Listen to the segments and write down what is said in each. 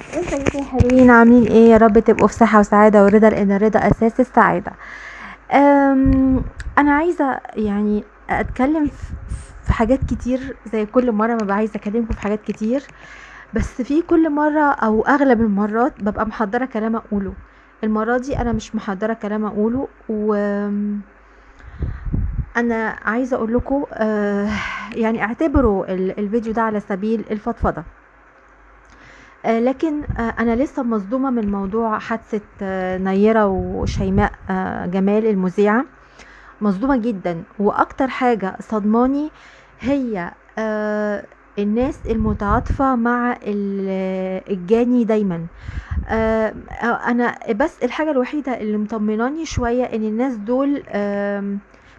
ازيكم يا حلوين عاملين إيه؟ يا رب تبقوا في صحة وسعادة ورضا لأن الرضا أساس السعادة. أم أنا عايزة يعني أتكلم في حاجات كتير زي كل مرة ما عايزة أكلمكم في حاجات كتير. بس في كل مرة أو أغلب المرات ببقى محضرة كلام أقوله. المرة دي أنا مش محضرة كلام أقوله وأنا عايزة أقول لكم يعني اعتبروا ال- الفيديو ده على سبيل الفضفضة. آه، لكن آه، أنا لسه مصدومة من موضوع حادثة آه، نيرة وشيماء آه، جمال المذيعة. مصدومة جدا. وأكتر حاجة صدماني هي آه، الناس المتعاطفة مع ال- الجاني دايما. آه، آه، أنا بس الحاجة الوحيدة اللي مطمناني شوية إن الناس دول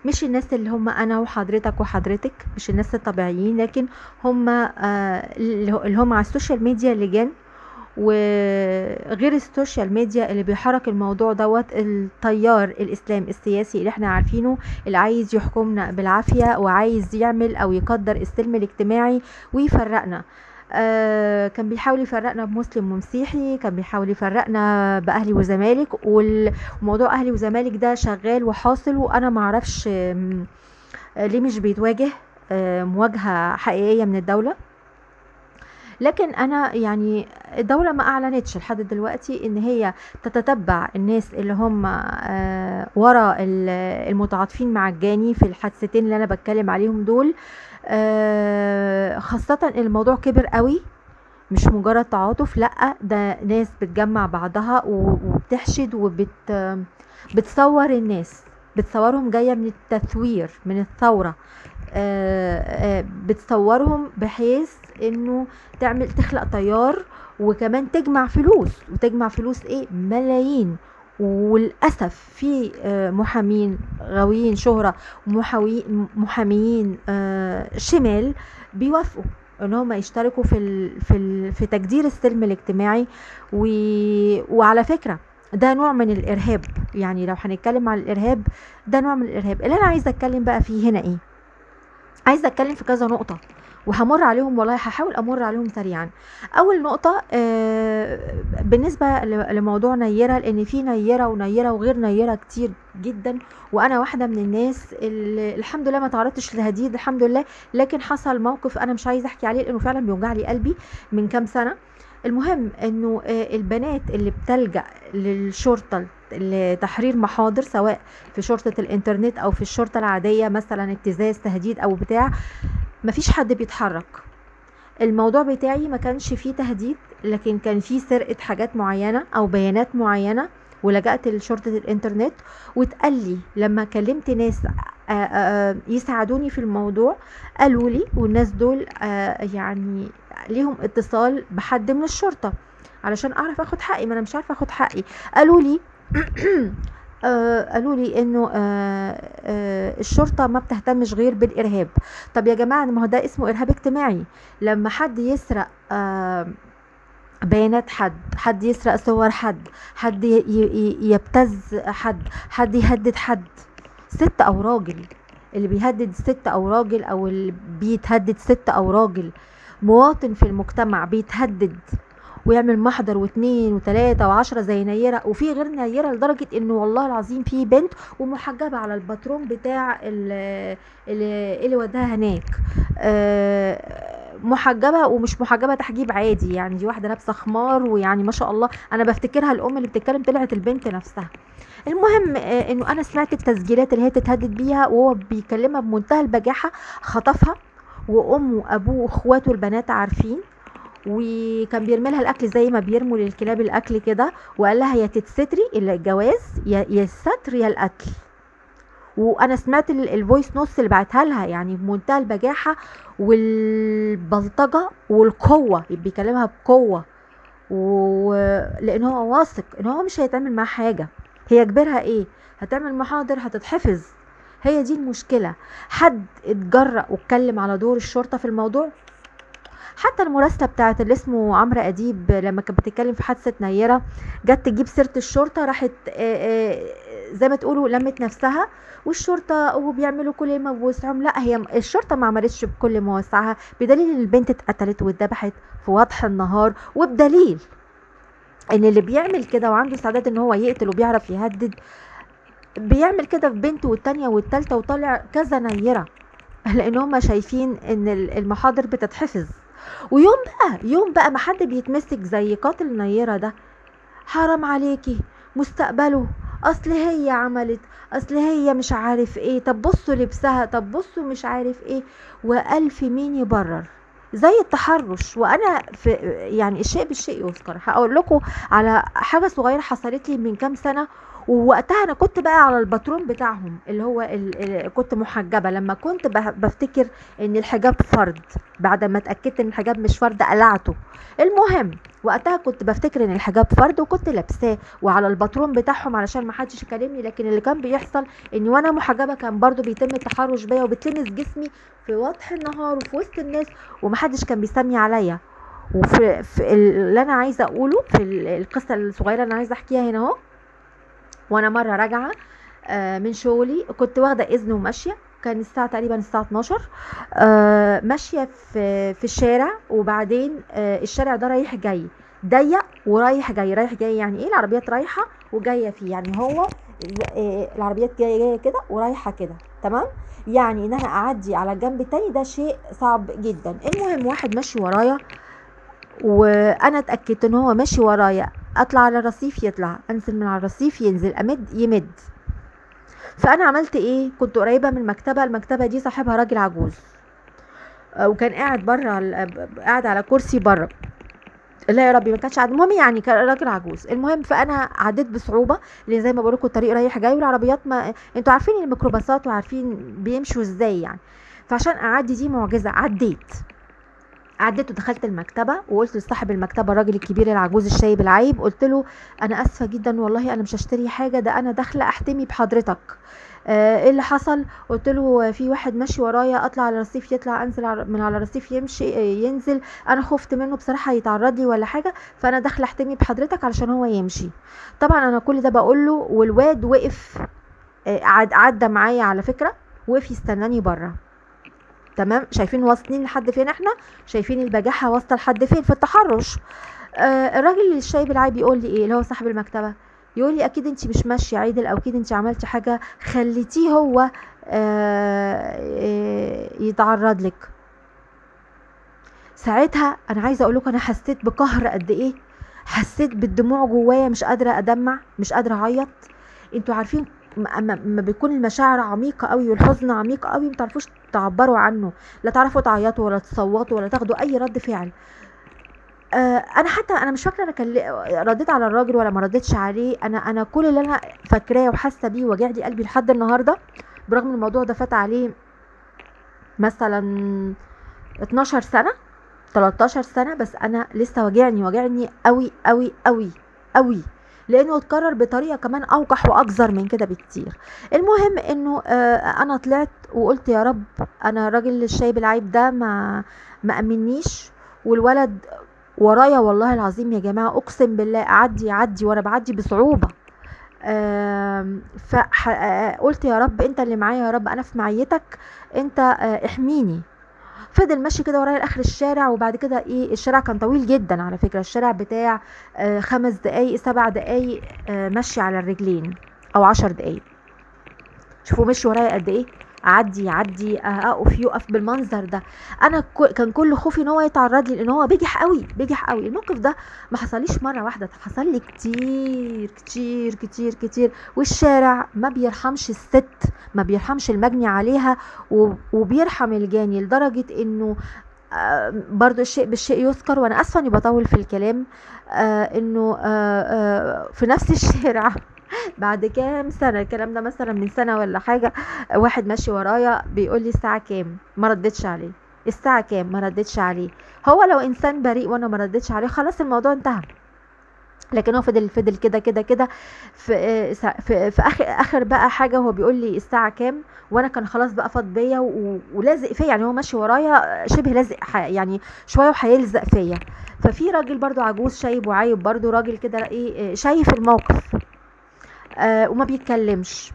مش الناس اللي هم أنا وحضرتك وحضرتك مش الناس الطبيعيين لكن هم آه، اللي هم على ال social media لجان وغير ال social media اللي بيحرك الموضوع دوت التيار الإسلام السياسي اللي إحنا عارفينه اللي عايز يحكمنا بالعافية وعايز يعمل أو يكدر السلم الاجتماعي ويفرقنا. آه كان بيحاول يفرقنا بمسلم ومسيحي كان بيحاول يفرقنا بأهلي وزمالك وموضوع أهلي وزمالك ده شغال وحاصل وأنا معرفش ليه مش بيتواجه آه، مواجهة حقيقية من الدولة. لكن أنا يعني الدولة ما أعلنتش لحد دلوقتي إن هي تتتبع الناس اللي هم آه، ورا ال- المتعاطفين مع الجاني في الحادثتين اللي أنا بتكلم عليهم دول. آه، خاصة إن الموضوع كبر قوي مش مجرد تعاطف لأ ده ناس بتجمع بعضها وبتحشد وبت الناس بتصورهم جاية من التثوير من الثورة. آه، آه، بتصورهم بحيث إنه تعمل تخلق تيار وكمان تجمع فلوس. وتجمع فلوس إيه؟ ملايين. وللاسف في آه، محامين غاويين شهرة ومحاوي- محاميين آه، شمال بيوافقوا إن هم يشتركوا في في في تجدير السلم الاجتماعي. وعلى فكرة ده نوع من الإرهاب. يعني لو هنتكلم عن الإرهاب ده نوع من الإرهاب. اللي أنا عايزة أتكلم بقى فيه هنا إيه؟ عايزة أتكلم في كذا نقطة. وهمر عليهم والله هحاول أمر عليهم سريعا. أول نقطة آه، بالنسبة لموضوع نيرة لأن في نيرة ونيرة وغير نيرة كتير جدا وأنا واحدة من الناس اللي الحمد لله ما تعرضتش لهديد الحمد لله لكن حصل موقف أنا مش عايزة أحكي عليه لأنه فعلا بيوجع لي قلبي من كام سنة. المهم إنه آه، البنات اللي بتلجأ للشرطة لتحرير محاضر سواء في شرطة الإنترنت أو في الشرطة العادية مثلا ابتزاز تهديد أو بتاع مفيش حد بيتحرك. الموضوع بتاعي ما كانش فيه تهديد لكن كان فيه سرقة حاجات معينة أو بيانات معينة ولجأت لشرطة الإنترنت. واتقال لي لما كلمت ناس آه، آه، يساعدوني في الموضوع قالوا لي والناس دول يعني ليهم اتصال بحد من الشرطة علشان أعرف أخد حقي ما أنا مش عارفة أخد حقي. قالوا لي آه، قالوا لي إنه آه، آه، الشرطة ما بتهتمش غير بالإرهاب. طب يا جماعة ما هو ده اسمه إرهاب اجتماعي. لما حد يسرق آه، بيانات حد حد يسرق صور حد حد يبتز حد حد يهدد حد. ست أو راجل اللي بيهدد ست أو راجل أو اللي بيتهدد ست أو راجل. مواطن في المجتمع بيتهدد ويعمل محضر واثنين وثلاثة وعشرة زي نيرة وفي غير نيرة لدرجة إنه والله العظيم في بنت ومحجبة على الباترون بتاع ال- اللي, اللي وداها هناك. آه، محجبة ومش محجبة تحجيب عادي يعني دي واحدة لابسة خمار ويعني ما شاء الله أنا بفتكرها الأم اللي بتتكلم طلعت البنت نفسها. المهم آه، إنه أنا سمعت التسجيلات اللي هي تتهدد بيها وهو بيكلمها بمنتهى البجاحة خطفها وامه وابوه وإخواته البنات عارفين وكان بيرمي لها الأكل زي ما بيرموا للكلاب الأكل كده وقال لها يا تتستري الجواز يا الستر يا القتل وأنا سمعت ال- ال voice notes اللي بعتها لها يعني بمنتهى البجاحة والبلطجة والقوة بيكلمها بقوة. ولان هو واثق إن هو مش هيتعمل معاه حاجة. هي كبرها إيه؟ هتعمل محاضر هتتحفظ. هي دي المشكلة. حد اتجرأ واتكلم على دور الشرطة في الموضوع؟ حتى المراسلة بتاعت اللي اسمه عمرو أديب لما كانت بتتكلم في حادثة نيرة جت تجيب سيرة الشرطة راحت زي ما تقولوا لمت نفسها والشرطة وبيعملوا كل ما بوسعهم لا هي الشرطة ما عملتش بكل ما وسعها بدليل إن البنت اتقتلت واتذبحت في وضح النهار. وبدليل إن اللي بيعمل كده وعنده استعداد إن هو يقتل وبيعرف يهدد بيعمل كده في بنته والتانية والتالتة وطالع كذا نيرة لأن هم شايفين إن المحاضر بتتحفظ ويوم بقى يوم بقى ما حد بيتمسك زي قاتل نيرة ده حرام عليكي مستقبله أصل هي عملت أصل هي مش عارف إيه طب بصوا لبسها طب بصوا مش عارف إيه وألف مين يبرر؟ زي التحرش. وأنا في يعني الشيء بالشيء يذكر. هقول لكم على حاجة صغيرة حصلت لي من كام سنة ووقتها أنا كنت بقى على الباترون بتاعهم اللي هو اللي كنت محجبة. لما كنت بفتكر إن الحجاب فرض بعد ما اتأكدت إن الحجاب مش فرض قلعته. المهم وقتها كنت بفتكر إن الحجاب فرض وكنت لابساه وعلى الباترون بتاعهم علشان ما حدش يكلمني. لكن اللي كان بيحصل إن وأنا محجبة كان برضو بيتم التحرش بيا وبتلمس جسمي في وضح النهار وفي وسط الناس ومحدش كان بيسمي عليا. وفي في اللي أنا عايزة أقوله في القصة الصغيرة اللي أنا عايزة أحكيها هنا أهو وأنا مرة راجعة آه، من شغلي كنت واخدة إذن وماشيه كان الساعة تقريبا الساعة 12 آه، ماشية في في الشارع وبعدين آه، الشارع ده رايح جاي ضيق ورايح جاي رايح جاي يعني إيه؟ العربيات رايحة وجاية فيه يعني هو العربيات جاية جاية كده ورايحة كده تمام؟ يعني إن أنا أعدي على الجنب التاني ده شيء صعب جدا. المهم واحد ماشي ورايا وأنا اتأكدت إن هو ماشي ورايا أطلع على الرصيف يطلع أنزل من على الرصيف ينزل أمد يمد. فأنا عملت إيه؟ كنت قريبة من المكتبة المكتبة دي صاحبها راجل عجوز. آه، وكان قاعد بره قاعد على كرسي بره لا يا ربي ما كانش قاعد. المهم يعني كان راجل عجوز. المهم فأنا عديت بصعوبة لأن زي ما بقول لكم الطريق رايح جاي والعربيات ما أنتوا عارفين الميكروباصات وعارفين بيمشوا إزاي يعني. فعشان أعدي دي معجزة عديت. عديت ودخلت المكتبة وقلت لصاحب المكتبة الراجل الكبير العجوز الشايب العيب قلت له أنا آسفة جدا والله أنا مش هشتري حاجة ده أنا داخلة أحتمي بحضرتك. آه، إيه اللي حصل؟ قلت له في واحد ماشي ورايا أطلع على الرصيف يطلع أنزل من على الرصيف يمشي آه، ينزل. أنا خفت منه بصراحة يتعرض لي ولا حاجة فأنا داخلة أحتمي بحضرتك علشان هو يمشي. طبعا أنا كل ده بقول له والواد وقف آه، عدى معايا على فكرة وقف يستناني بره. تمام؟ شايفين واصلين لحد فين إحنا؟ شايفين البجاحة واصلة لحد فين؟ في التحرش. آه الراجل الشايب العيب بيقول لي إيه؟ اللي هو صاحب المكتبة. يقول لي أكيد انت مش ماشية عيدل أو أكيد انت عملتي حاجة خليتيه هو آه آه يتعرض لك. ساعتها أنا عايزة أقول لكم أنا حسيت بقهر قد إيه؟ حسيت بالدموع جوايا مش قادرة أدمع مش قادرة أعيط. أنتوا عارفين ما بيكون المشاعر عميقة قوي والحزن عميق قوي ما تعرفوش تعبروا عنه لا تعرفوا تعيطوا ولا تصوتوا ولا تاخدوا أي رد فعل. آه أنا حتى أنا مش فاكرة أنا كان رديت على الراجل ولا ما رديتش عليه. أنا أنا كل اللي أنا فاكراه وحاسة بيه وجع لي قلبي لحد النهارده برغم الموضوع ده فات عليه مثلا 12 سنة 13 سنة بس أنا لسه واجعني واجعني قوي قوي قوي قوي. لأنه اتكرر بطريقة كمان أوقح وأكثر من كده بكتير. المهم إنه آه أنا طلعت وقلت يا رب أنا الراجل الشايب العيب ده ما ما امنيش والولد ورايا والله العظيم يا جماعة أقسم بالله أعدي اعدي وأنا بعدي بصعوبة. فقلت آه، يا رب أنت اللي معايا يا رب أنا في معيتك أنت آه، احميني. فضل ماشي كده ورايا لآخر الشارع وبعد كده إيه الشارع كان طويل جدا على فكرة. الشارع بتاع آه خمس دقايق سبع دقايق آه مشي على الرجلين أو عشر دقايق. شوفوا مشي ورايا قد إيه؟ اعدي يعدي اقف يقف بالمنظر ده. أنا كان كل خوفي إن هو يتعرض لي لإن هو بيجح قوي بيجح قوي الموقف ده ما حصليش مرة واحدة حصل لي كتير كتير كتير كتير. والشارع ما بيرحمش الست ما بيرحمش المجني عليها وبيرحم الجاني لدرجة إنه آه، برضو الشيء بالشيء يذكر وأنا آسفة إني بطول في الكلام آه إنه آه آه في نفس الشارع. بعد كام سنة الكلام ده مثلا من سنة ولا حاجة واحد ماشي ورايا بيقول لي الساعة كام؟ ما ردتش عليه. الساعة كام؟ ما ردتش عليه. هو لو إنسان بريء وأنا ما ردتش عليه خلاص الموضوع انتهى. لكن هو فضل فضل كده كده كده. في, في, في آخر آخر بقى حاجة هو بيقول لي الساعة كام؟ وأنا كان خلاص بقى فاض بيا ولازق فيا. يعني هو ماشي ورايا شبه لازق يعني شوية وهيلزق فيا. ففي راجل برضو عجوز شايب وعايب برضو راجل كده إيه شايف الموقف. آه وما بيتكلمش.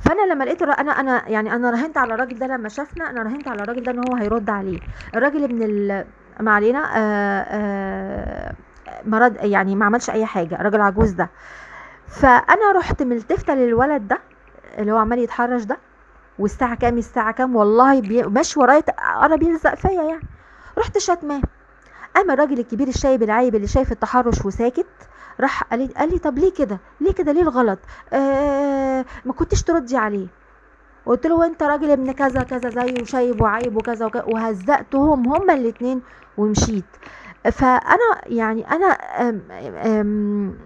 فأنا لما لقيت أنا أنا يعني أنا راهنت على الراجل ده لما شافنا أنا راهنت على الراجل ده إن هو هيرد عليه. الراجل ابن ما علينا آه آه مرض يعني ما عملش أي حاجة الراجل عجوز ده. فأنا رحت ملتفته للولد ده اللي هو عمال يتحرش ده والساعة كام؟ الساعة كام؟ والله بي... ماشي ورايا قرب يلزق فيا يعني. رحت شتماه. قام الراجل الكبير الشايب العايب اللي شايف التحرش وساكت راح قال لي طب ليه كده؟ ليه كده؟ ليه الغلط؟ آه ما كنتش تردي عليه. قلت له وانت راجل ابن كذا كذا زي وشايب وعيب وكذا وكذا وهزقتهم هما الاتنين ومشيت. فأنا يعني أنا أم أم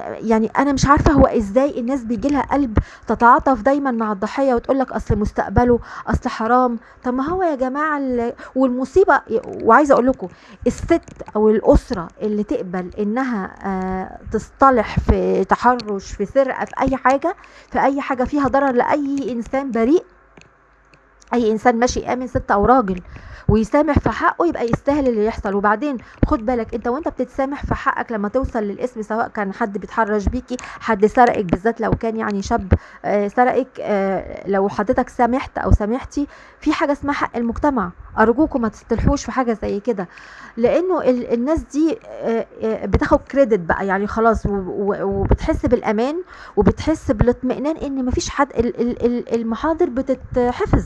يعني أنا مش عارفة هو إزاي الناس بيجي لها قلب تتعاطف دايما مع الضحية وتقول لك أصل مستقبله أصل حرام. طب ما هو يا جماعة والمصيبة وعايزة أقول لكم الست أو الأسرة اللي تقبل إنها آه، تصطلح في تحرش في سرقة في أي حاجة في أي حاجة فيها ضرر لأي إنسان بريء أي إنسان ماشي آمن ست أو راجل ويسامح في حقه يبقى يستاهل اللي يحصل. وبعدين خد بالك أنت وأنت بتتسامح في حقك لما توصل للاسم سواء كان حد بيتحرش بيكي حد سرقك بالذات لو كان يعني شاب آه، سرقك آه، لو حضرتك سامحت أو سامحتي في حاجة اسمها حق المجتمع. أرجوكم ما تستلحوش في حاجة زي كده. لأنه الناس دي آه، بتاخد كريدت بقى يعني خلاص وبتحس بالأمان وبتحس بالاطمئنان إن مفيش حد المحاضر بتتحفظ.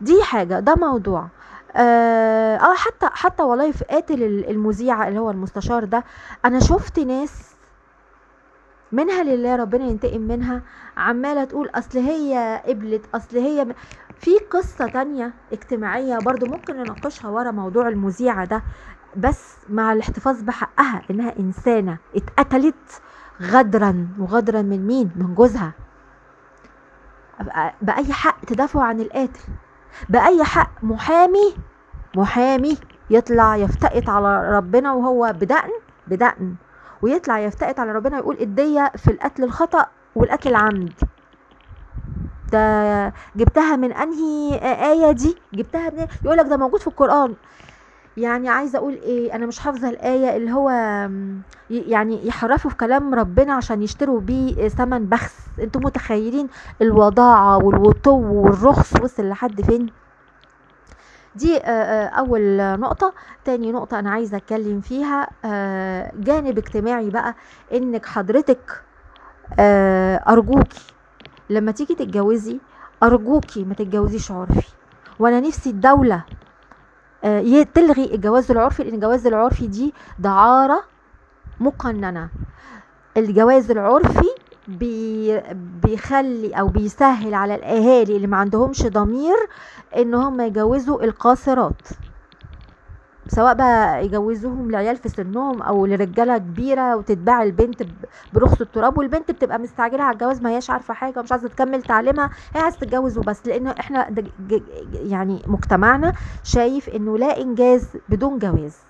دي حاجة ده موضوع. آه, حتى حتى والله في قاتل المذيعة اللي هو المستشار ده أنا شفت ناس منها لله ربنا ينتقم منها عمالة تقول أصل هي قبلت أصل هي في قصة تانية اجتماعية برضو ممكن نناقشها ورا موضوع المذيعة ده بس مع الاحتفاظ بحقها إنها إنسانة اتقتلت غدرا وغدرا من مين؟ من جوزها. بأي حق تدافعوا عن القاتل؟ بأي حق محامي محامي يطلع يفتقت على ربنا وهو بدقن بدقن ويطلع يفتقت على ربنا ويقول الدية في القتل الخطأ والقتل العمد. ده جبتها من أنهي آية دي؟ جبتها من يقول لك ده موجود في القرآن. يعني عايزة أقول إيه أنا مش حافظة الآية اللي هو يعني يحرفوا في كلام ربنا عشان يشتروا بيه ثمن بخس. أنتم متخيلين الوضاعة والوطو والرخص وصل لحد فين؟ دي أول نقطة. تاني نقطة أنا عايزة أتكلم فيها جانب اجتماعي بقى إنك حضرتك ارجوكي لما تيجي تتجوزي ارجوكي ما تتجوزيش عرفي. وأنا نفسي الدولة آه، تلغي الجواز العرفي لأن الجواز العرفي دي دعارة مقننة. الجواز العرفي بي بيخلي أو بيسهل على الأهالي اللي ما عندهمش ضمير إن هم يجوزوا القاصرات. سواء بقى يجوزوهم لعيال في سنهم أو لرجالة كبيرة وتتباع البنت برخص التراب والبنت بتبقى مستعجلة على الجواز ما هياش عارفة حاجة ومش عايزة تكمل تعليمها هي عايزة تتجوز وبس. لأن إحنا يعني مجتمعنا شايف إنه لا إنجاز بدون جواز.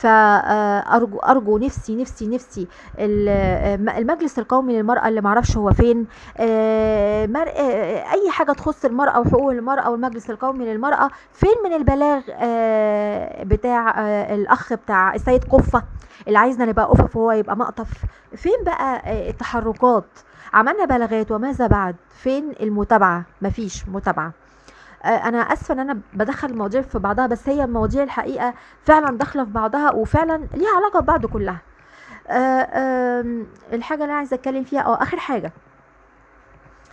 فارجو أرجو نفسي نفسي نفسي المجلس القومي للمرأة اللي معرفش هو فين. آه، آه، أي حاجة تخص المرأة وحقوق المرأة والمجلس القومي للمرأة فين من البلاغ؟ آه، بتاع الأخ بتاع السيد قفة اللي عايزنا نبقى قفف وهو يبقى مقطف. فين بقى التحركات؟ عملنا بلاغات وماذا بعد؟ فين المتابعة؟ مفيش متابعة. آه، أنا آسفة إن أنا بدخل المواضيع في بعضها بس هي المواضيع الحقيقة فعلا داخلة في بعضها وفعلا ليها علاقة ببعض كلها. آه، الحاجة اللي أنا عايزة أتكلم فيها آه آخر حاجة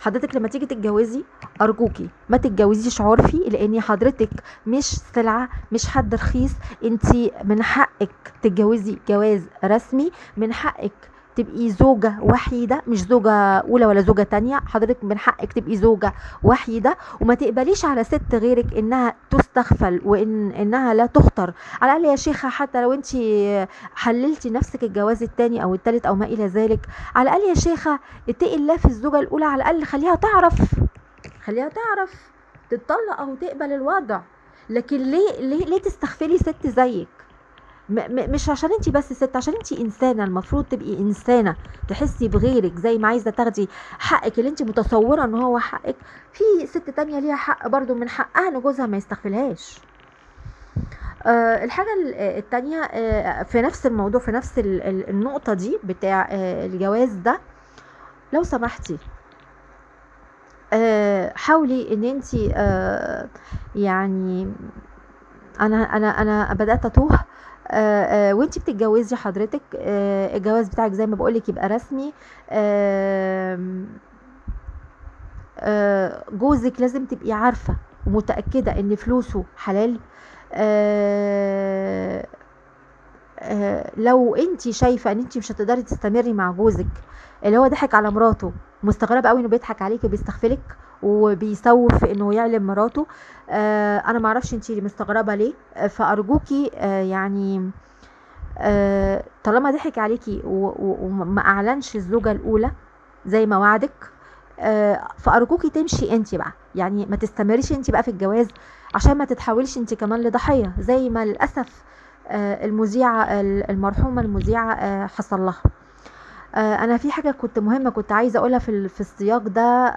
حضرتك لما تيجي تتجوزي أرجوكي ما تتجوزيش عرفي لأن حضرتك مش سلعة مش حد رخيص. انت من حقك تتجوزي جواز رسمي من حقك تبقي زوجة وحيدة مش زوجة أولى ولا زوجة تانية. حضرتك من حقك تبقي زوجة وحيدة. وما تقبليش على ست غيرك إنها تستغفل وإن إنها لا تختر على الأقل يا شيخة حتى لو أنت حللتي نفسك الجواز التاني أو التالت أو ما إلى ذلك. على الأقل يا شيخة اتقي الله في الزوجة الأولى. على الأقل خليها تعرف. خليها تعرف. تتطلق أو تقبل الوضع. لكن ليه ليه ليه تستغفلي ست زيك؟ مش عشان انت بس ست عشان انت إنسانة المفروض تبقي إنسانة تحسي بغيرك زي ما عايزة تاخدي حقك اللي انت متصورة إن هو حقك. في ست تانية ليها حق برضو من حقها إن جوزها ما يستغفلهاش. آه الحاجة التانية آه في نفس الموضوع في نفس النقطة دي بتاع آه الجواز ده لو سمحتي آه حاولي إن انت آه يعني أنا أنا أنا بدأت أتوه آه، آه، وانت بتتجوزي حضرتك آه، الجواز بتاعك زي ما بقولك يبقى رسمي آه، جوزك لازم تبقي عارفة ومتأكدة إن فلوسه حلال. آه، آه، لو انت شايفة ان انت مش هتقدري تستمري مع جوزك اللي هو ضحك على مراته مستغربة قوي إنه بيضحك عليكي وبيستغفلك. وبيسوف إنه يعلم مراته. آه، أنا معرفش انت مستغربة ليه. آه، فأرجوكي آه، يعني آه، طالما ضحك عليكي وما أعلنش الزوجة الأولى زي ما وعدك آه، فأرجوكي تمشي انت بقى. يعني ما تستمريش انت بقى في الجواز عشان ما تتحوليش انت كمان لضحية زي ما للأسف آه، المذيعة ال- المرحومة المذيعة آه، حصل لها. أنا في حاجة كنت مهمة كنت عايزة أقولها في في السياق ده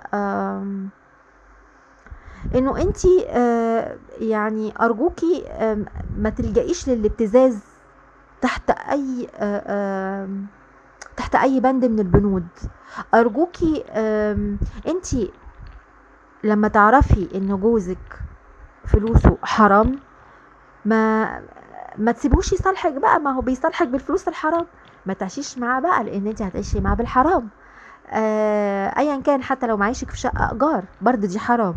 إنه أنتي آه، يعني أرجوكي ما تلجئيش للابتزاز تحت أي آه، تحت أي بند من البنود. أرجوكي آم، أنتي لما تعرفي إن جوزك فلوسه حرام ما ما تسيبوش يصالحك بقى. ما هو بيصالحك بالفلوس الحرام. ما تعيشيش معاه بقى لأن أنت هتعيشي معاه بالحرام. آه ايا كان حتى لو معيشك في شقة ايجار برضه دي حرام.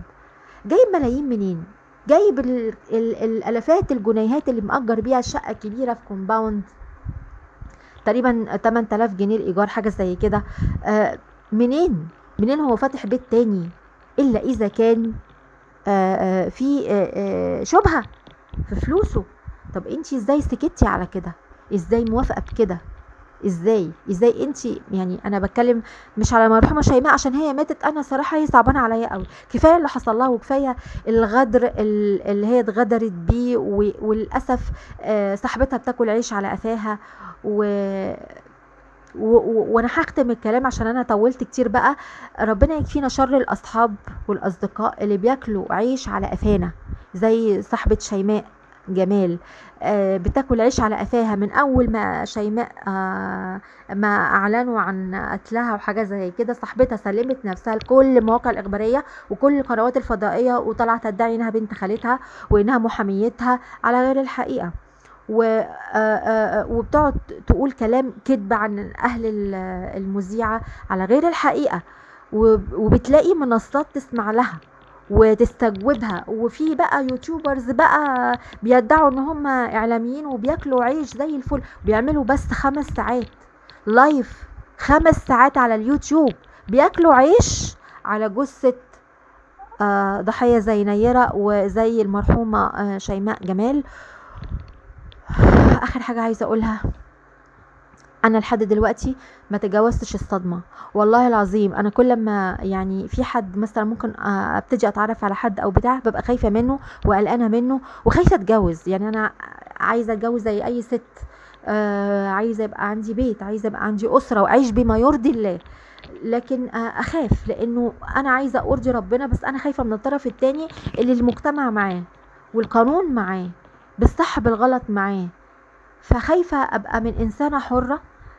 جايب ملايين منين؟ جايب ال- ال- الألافات الجنيهات اللي مأجر بيها شقة كبيرة في كومباوند تقريبا 8000 جنيه الايجار حاجة زي كده. آه منين؟ منين هو فاتح بيت تاني؟ إلا إذا كان آه في شبهة في فلوسه. طب أنت إزاي سكتي على كده؟ إزاي موافقة بكده؟ إزاي؟ إزاي أنت يعني أنا بتكلم مش على مرحومه شيماء عشان هي ماتت أنا صراحة هي صعبانة عليا قوي كفاية اللي حصل لها وكفاية الغدر ال- اللي هي اتغدرت بيه وللأسف آه، صاحبتها بتاكل عيش على قفاها و وأنا هختم الكلام عشان أنا طولت كتير بقى. ربنا يكفينا شر الأصحاب والأصدقاء اللي بياكلوا عيش على قفانا زي صاحبة شيماء. جمال آه، بتاكل عيش على قفاها من أول ما شيماء آه، ما أعلنوا عن قتلها وحاجة زي كده صاحبتها سلمت نفسها لكل المواقع الإخبارية وكل القنوات الفضائية وطلعت تدعي إنها بنت خالتها وإنها محاميتها على غير الحقيقة. و آه، وبتقعد تقول كلام كذب عن أهل ال- المذيعة على غير الحقيقة. وب- وبتلاقي منصات تسمع لها. وتستجوبها. وفي بقى YouTubers بقى بيدعوا إن هم إعلاميين وبياكلوا عيش زي الفل بيعملوا بس خمس ساعات live خمس ساعات على اليوتيوب بياكلوا عيش على جثة آه، ضحية زي نيرة وزي المرحومة آه، شيماء جمال. آخر حاجة عايزة أقولها. أنا لحد دلوقتي ما تجاوزتش الصدمة. والله العظيم أنا كل ما يعني في حد مثلا ممكن آه، أبتدي أتعرف على حد أو بتاع ببقى خايفة منه وقلقانة منه وخايفة أتجوز. يعني أنا عايزة أتجوز زي أي ست آه عايزة يبقى عندي بيت عايزة يبقى عندي أسرة وأعيش بما يرضي الله. لكن آه أخاف لأنه أنا عايزة أرضي ربنا بس أنا خايفة من الطرف التاني اللي المجتمع معاه والقانون معاه بالصح بالغلط معاه. فخايفة أبقى من إنسانة حرة ل-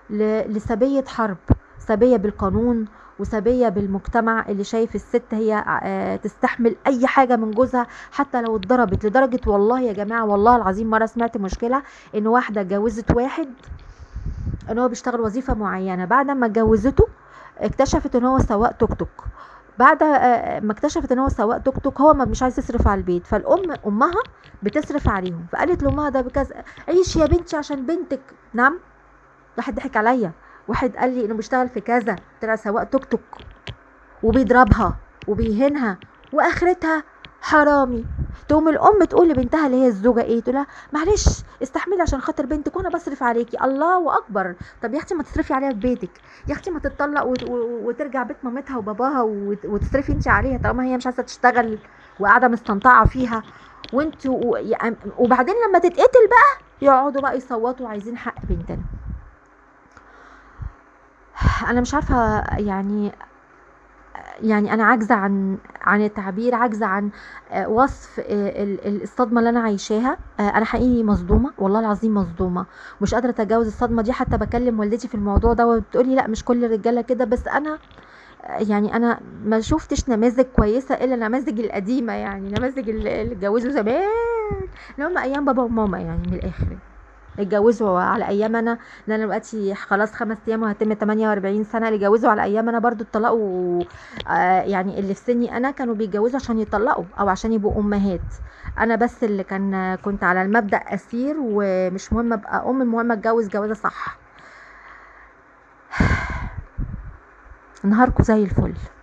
لسبية حرب سبية بالقانون وسبية بالمجتمع اللي شايف الست هي آه، تستحمل أي حاجة من جوزها حتى لو اتضربت لدرجة والله يا جماعة والله العظيم مرة سمعت مشكلة إن واحدة اتجوزت واحد إن هو بيشتغل وظيفة معينة بعد ما اتجوزته اكتشفت إن هو سواق توك توك بعد آه، ما اكتشفت إن هو سواق توك توك هو ما مش عايز يصرف على البيت فالأم أمها بتصرف عليهم فقالت لأمها ده بكذا عيش يا بنتي عشان بنتك نعم؟ واحد ضحك عليا. واحد قال لي إنه بيشتغل في كذا. طلع سواق توك توك. وبيضربها. وبيهينها. وآخرتها حرامي. تقوم الأم تقول لبنتها اللي هي الزوجة إيه؟ تقول لها معلش استحملي عشان خاطر بنتك وأنا بصرف عليكي. الله أكبر. طب يا أختي ما تصرفي عليها في بيتك. يا أختي ما تتطلق وترجع بيت مامتها وباباها وت- وتصرفي انت عليها طالما هي مش عايزة تشتغل وقاعدة مستنطعه فيها. وانت وبعدين لما تتقتل بقى يقعدوا بقى يصوتوا عايزين حق بنتنا. أنا مش عارفة يعني يعني أنا عاجزة عن عن التعبير عاجزة عن آه، وصف آه، ال- ال- الصدمة اللي أنا عايشاها. آه، أنا حقيقي مصدومة والله العظيم مصدومة. مش قادرة أتجاوز الصدمة دي. حتى بكلم والدتي في الموضوع ده وبتقولي لأ مش كل الرجالة كده. بس أنا يعني أنا ما شفتش نماذج كويسة إلا النماذج القديمة يعني نماذج اللي اتجوزوا زمان اللي هم أيام بابا وماما يعني من الآخر. اتجوزوا على أيام أنا لأن أنا دلوقتي خلاص خمس أيام وهتم 48 سنة. اللي اتجوزوا على أيام أنا برضو اتطلقوا آه يعني اللي في سني أنا كانوا بيتجوزوا عشان يطلقوا أو عشان يبقوا أمهات. أنا بس اللي كان كنت على المبدأ أسير ومش مهم أبقى أم المهم أتجوز جوازة صح. نهاركم زي الفل.